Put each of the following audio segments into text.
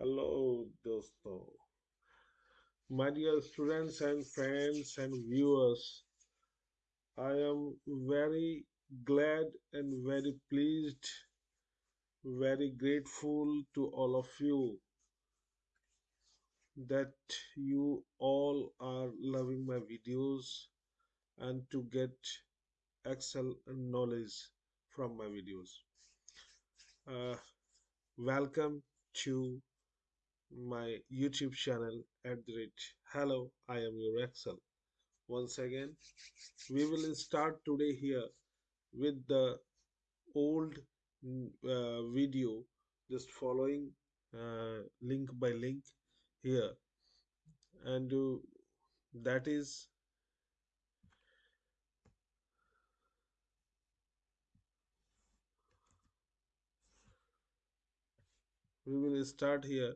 Hello, dosto. My dear students and friends and viewers, I am very glad and very pleased, very grateful to all of you that you all are loving my videos and to get excel knowledge from my videos. Uh, welcome to my YouTube channel at the rate. Hello, I am your Excel. Once again, we will start today here with the old uh, video just following uh, link by link here and uh, that is we will start here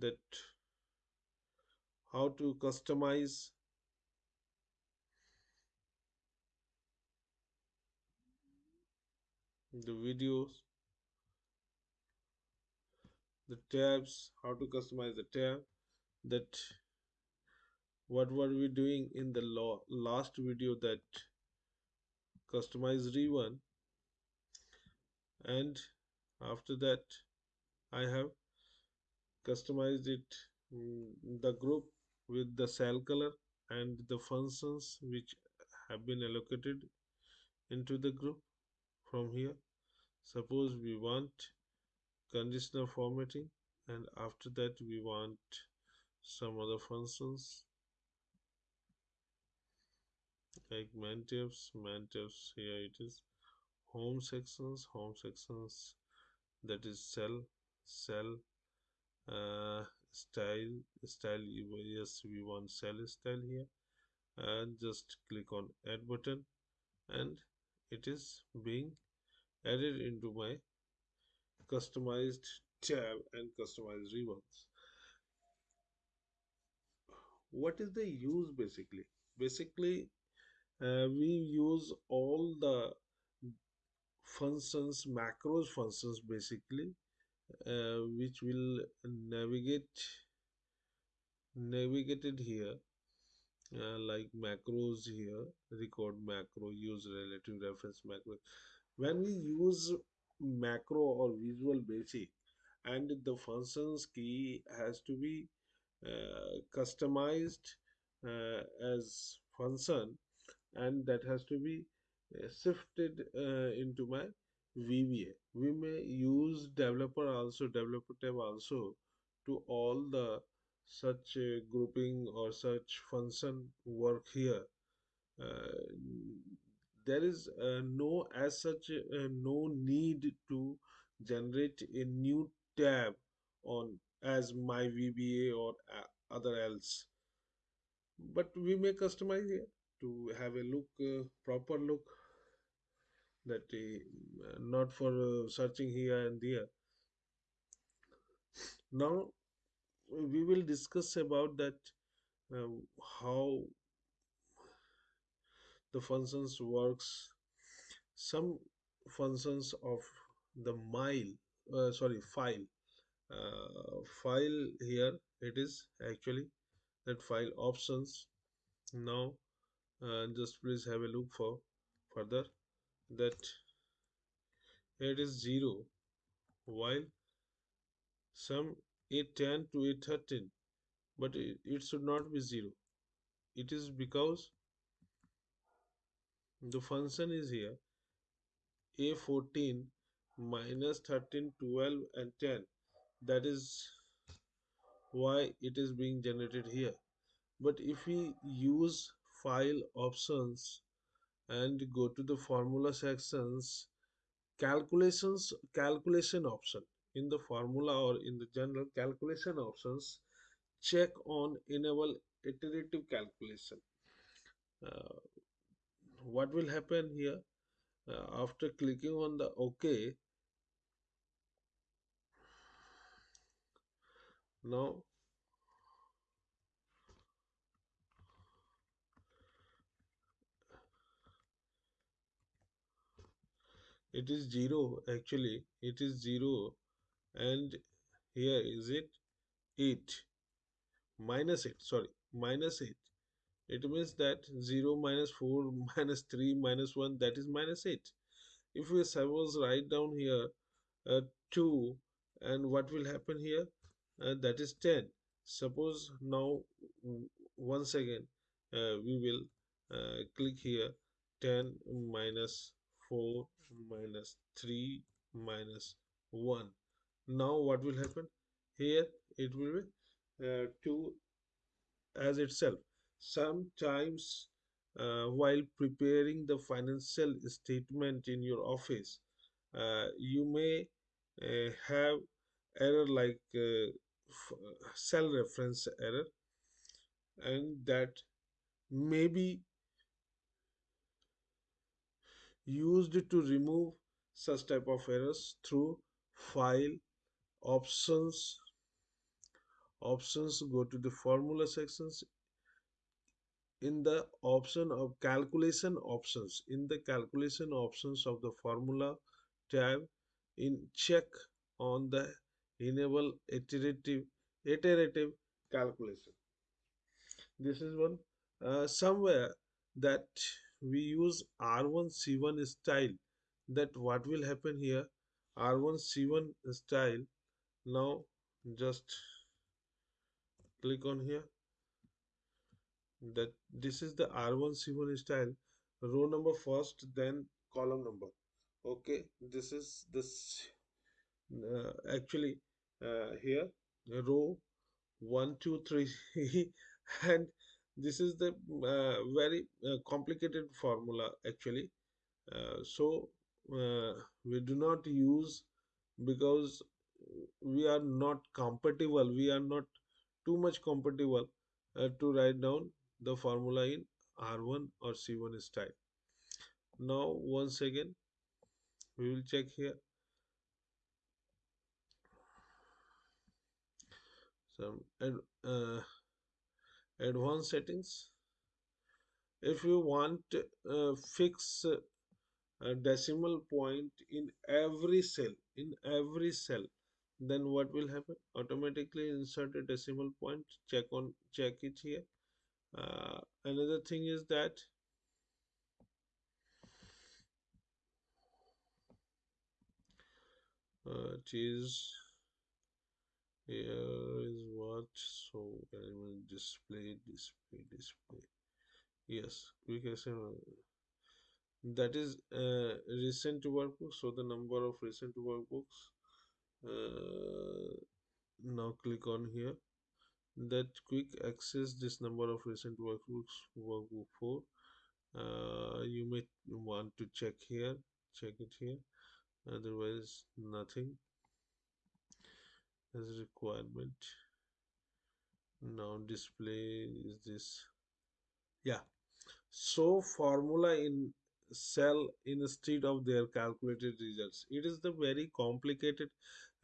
that how to customize the videos the tabs how to customize the tab that what were we doing in the last video that customize re1 and after that I have customized it mm, the group with the cell color and the functions which have been allocated into the group from here. Suppose we want conditional formatting and after that we want some other functions like mantives. Mantives here it is. Home sections. Home sections that is cell cell uh, style style yes we want cell style here. And just click on add button. And it is being added into my customized tab and customized ribbons what is the use basically? Basically uh, we use all the functions macros functions basically which will navigate navigated here uh, like macros here record macro use relative reference macro. When we use macro or visual basic and the functions key has to be uh, customized uh, as function and that has to be uh, shifted uh, into my VBA. We may use developer also, developer tab also to all the such uh, grouping or such function work here. Uh, there is uh, no as such uh, no need to generate a new tab on as my VBA or uh, other else but we may customize it to have a look uh, proper look that uh, not for uh, searching here and there. Now we will discuss about that uh, how the functions works. Some functions of the mile uh, sorry file. Uh, file here it is actually that file options. Now uh, just please have a look for further that it is 0 while some a10 to a13 but it, it should not be 0 it is because the function is here a14 minus 13 12 and 10 that is why it is being generated here. But if we use file options and go to the formula sections calculations calculation option. In the formula or in the general calculation options check on enable iterative calculation. Uh, what will happen here? Uh, after clicking on the ok now it is 0 actually. It is 0 and here is it 8 minus 8 sorry minus 8 it means that 0 minus 4 minus 3 minus 1 that is minus 8 if we suppose write down here uh, 2 and what will happen here? Uh, that is 10 suppose now once again uh, we will uh, click here 10 minus 4 minus 3 minus 1 now what will happen? Here it will be uh, 2 as itself. Sometimes uh, while preparing the financial statement in your office uh, you may uh, have error like uh, cell reference error and that may be used to remove such type of errors through file options options go to the formula sections. In the option of calculation options in the calculation options of the formula tab in check on the enable iterative iterative calculation. This is one uh, somewhere that we use r1 c1 style. That what will happen here? R1 c1 style. Now just click on here. That this is the r1 c1 style. Row number first then column number. Okay this is this uh, actually uh, here. Row one two three and this is the uh, very uh, complicated formula actually. Uh, so we do not use because we are not compatible we are not too much compatible uh, to write down the formula in r1 or c1 style. Now once again we will check here. Some ad, uh, advanced settings. If you want uh, fix a decimal point in every cell in every cell then what will happen? Automatically insert a decimal point check on check it here. Uh, another thing is that uh, it is here is what so element display display display. Yes quick assign- that is uh, recent workbooks. So the number of recent workbooks uh, now click on here. That quick access this number of recent workbooks workbook 4 uh, you may want to check here check it here. Otherwise nothing as requirement. Now display is this. Yeah. So formula in cell instead of their calculated results. It is the very complicated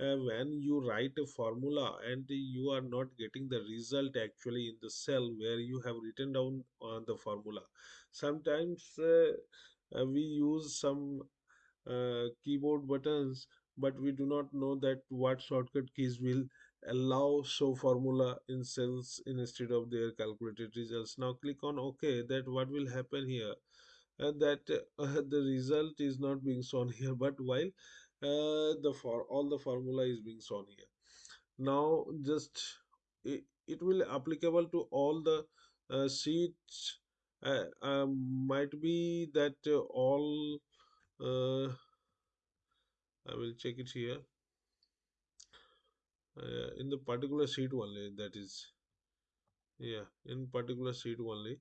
uh, when you write a formula and you are not getting the result actually in the cell where you have written down on the formula. Sometimes uh, we use some uh, keyboard buttons but we do not know that what shortcut keys will allow show formula in cells instead of their calculated results. Now click on ok that what will happen here. And that uh, the result is not being shown here but while uh, the for all the formula is being shown here. Now just it, it will applicable to all the uh, sheets. Uh, um, might be that uh, all uh, I will check it here. Uh, in the particular sheet only that is. Yeah in particular sheet only.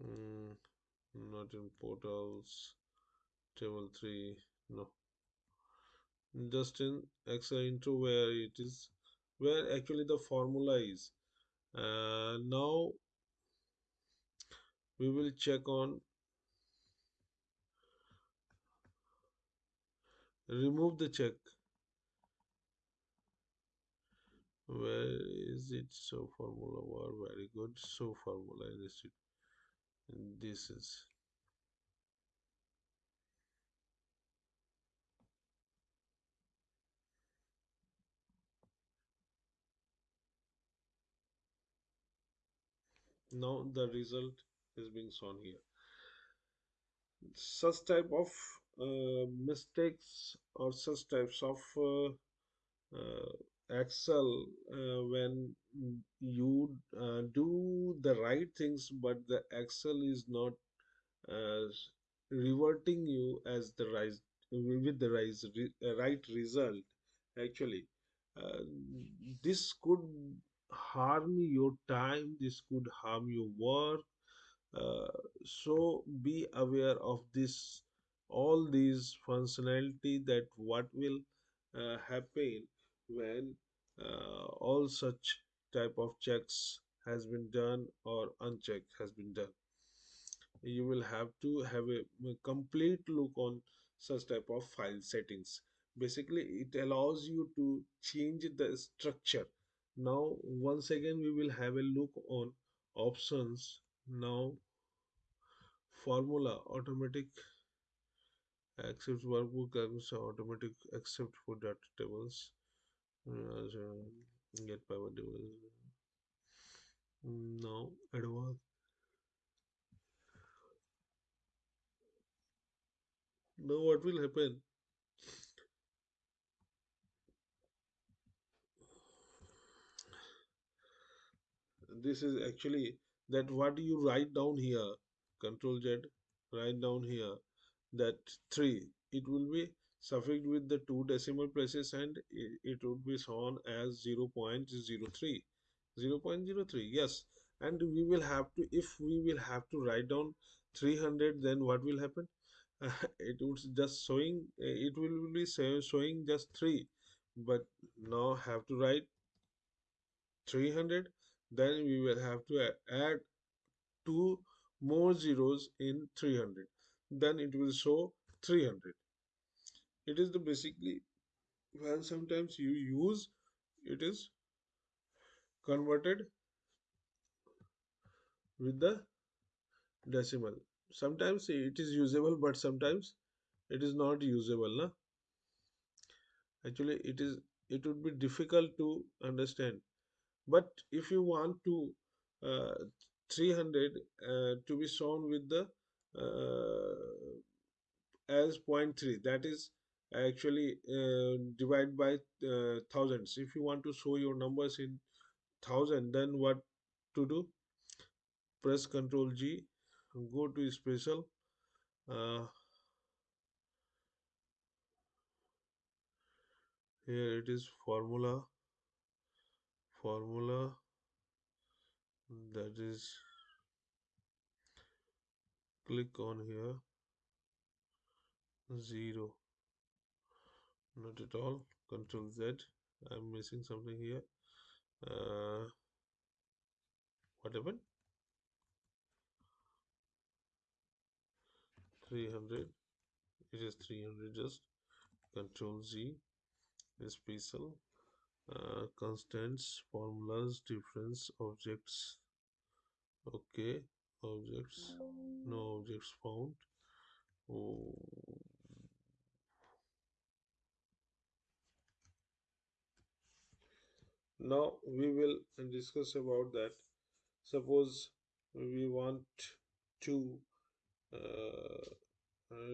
Mm, not in portals. Table 3 no. Just in excel intro where it is where actually the formula is. Uh, now we will check on remove the check. Where is it? So formula war very good. So formula is it and this is. Now the result is being shown here. Such type of mistakes or such types of uh, uh, excel uh, when you uh, do the right things but the excel is not uh, reverting you as the right with the right, right result actually. Uh, this could harm your time this could harm your work. Uh, so be aware of this all these functionality that what will uh, happen when uh, all such type of checks has been done or unchecked has been done. You will have to have a complete look on such type of file settings. Basically it allows you to change the structure. Now once again we will have a look on options. Now formula automatic accept workbook calculator automatic accept for data tables uh, get power tables now advanced now what will happen? This is actually that what you write down here control z write down here that 3 it will be suffixed with the two decimal places and it, would be shown as 0 0.03 0 0.03 yes. And we will have to if we will have to write down 300 then what will happen? It would just showing it will be showing just 3 but now have to write 300 then we will have to add two more zeros in 300 then it will show 300 it is the basically when sometimes you use it is converted with the decimal. Sometimes it is usable but sometimes it is not usable na? actually it is it would be difficult to understand. But if you want to uh, 300 uh, to be shown with the uh, as point 0.3 that is actually uh, divide by uh, thousands. If you want to show your numbers in thousand then what to do? Press ctrl g go to special uh, here it is formula formula that is click on here zero. Not at all. Control z. I'm missing something here. Uh, what happened? 300 it is 300 just. Control z. Special uh, constants formulas difference objects. Okay. Objects. No objects found. Oh. Now we will discuss about that. Suppose we want to uh,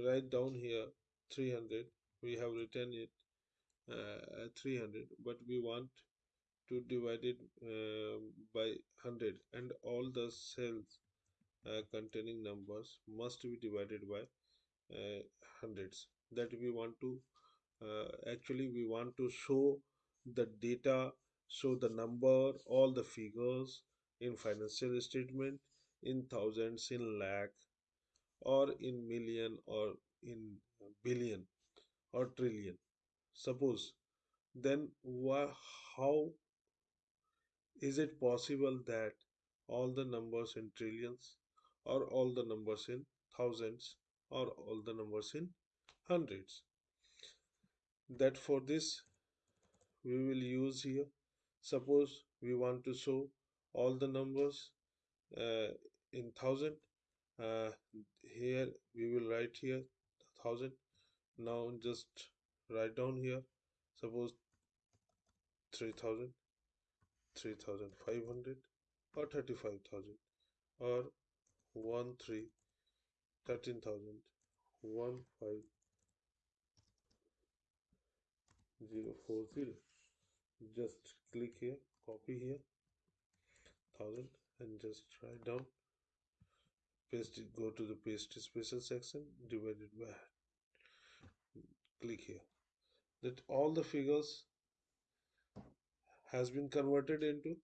write down here 300 we have written it uh, 300 but we want to divide it uh, by 100 and all the cells uh, containing numbers must be divided by uh, hundreds. That we want to uh, actually we want to show the data show the number all the figures in financial statement in thousands in lakh or in million or in billion or trillion. Suppose then wha- how is it possible that all the numbers in trillions or all the numbers in thousands or all the numbers in hundreds? That for this we will use here suppose we want to show all the numbers uh, in thousand uh, here we will write here thousand. Now just write down here suppose 3000 3500 or 35000 or 1 3 13000 15040 just click here copy here 1000 and just write down. Paste it go to the paste special section divided by click here. That all the figures has been converted into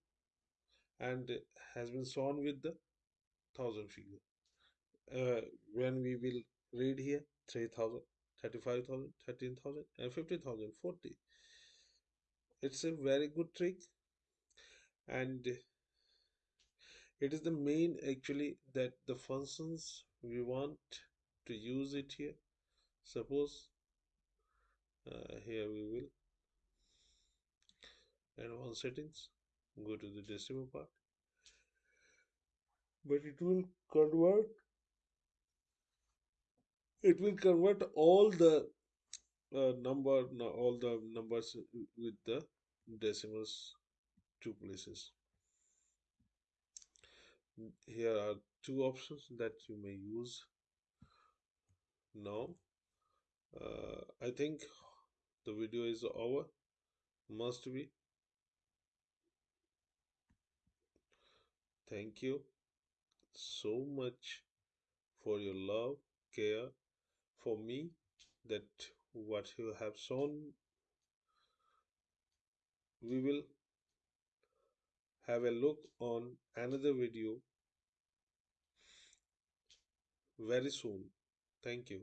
and has been shown with the thousand figure. Uh, when we will read here 3000 35000 13000 and 50000 40 it's a very good trick and it is the main actually that the functions we want to use it here. Suppose uh, here we will and advanced settings go to the decimal part. But it will convert it will convert all the uh, number all the numbers with the decimals two places. Here are two options that you may use. Now uh, I think the video is over. Must be. Thank you so much for your love care for me that what you have shown we will have a look on another video very soon. Thank you